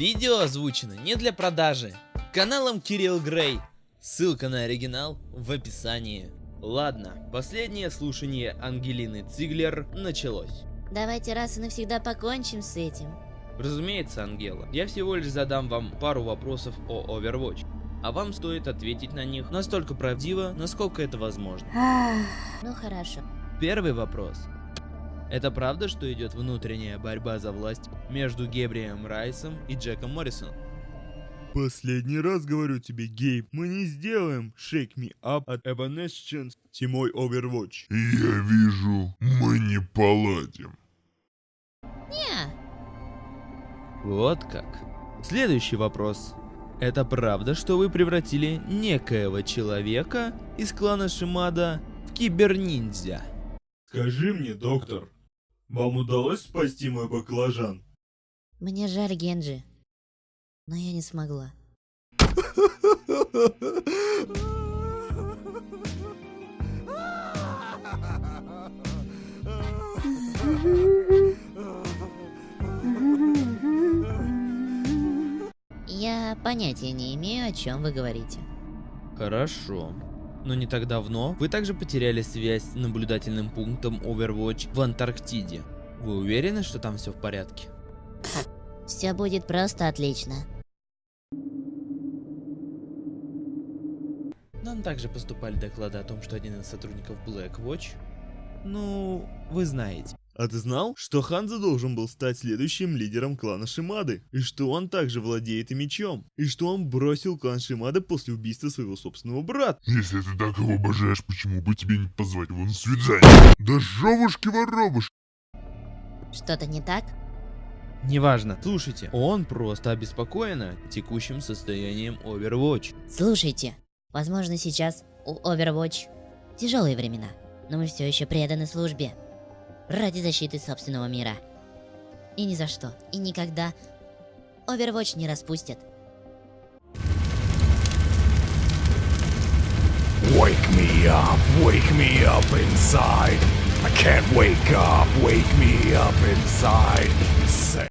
Видео озвучено не для продажи. Каналом Кирилл Грей. Ссылка на оригинал в описании. Ладно, последнее слушание Ангелины Циглер началось. Давайте раз и навсегда покончим с этим. Разумеется, Ангела, я всего лишь задам вам пару вопросов о Overwatch. А вам стоит ответить на них настолько правдиво, насколько это возможно. Ну хорошо. Первый вопрос. Это правда, что идет внутренняя борьба за власть между Гебрием Райсом и Джеком Моррисоном? Последний раз говорю тебе, Гейб, мы не сделаем Shake Me Up от Evanescence тимой Overwatch. Я вижу, мы не поладим. Не, Вот как. Следующий вопрос. Это правда, что вы превратили некоего человека из клана Шимада в киберниндзя? Скажи мне, доктор, вам удалось спасти мой баклажан? Мне жаль Генджи. Но я не смогла. Я понятия не имею, о чем вы говорите. Хорошо. Но не так давно вы также потеряли связь с наблюдательным пунктом Overwatch в Антарктиде. Вы уверены, что там все в порядке? Все будет просто отлично. Нам также поступали доклады о том, что один из сотрудников Blackwatch... Ну, вы знаете. А ты знал, что Ханза должен был стать следующим лидером клана Шимады? И что он также владеет и мечом? И что он бросил клан Шимада после убийства своего собственного брата? Если ты так его обожаешь, почему бы тебе не позвать его на свидание? Да жовушки-воробушки! Что-то не так? Неважно. Слушайте, он просто обеспокоен текущим состоянием Overwatch. Слушайте, возможно сейчас у Overwatch тяжелые времена, но мы все еще преданы службе. Ради защиты собственного мира. И ни за что, и никогда Overwatch не распустят. Wake me up, wake me up inside. I can't wake up, wake me up inside.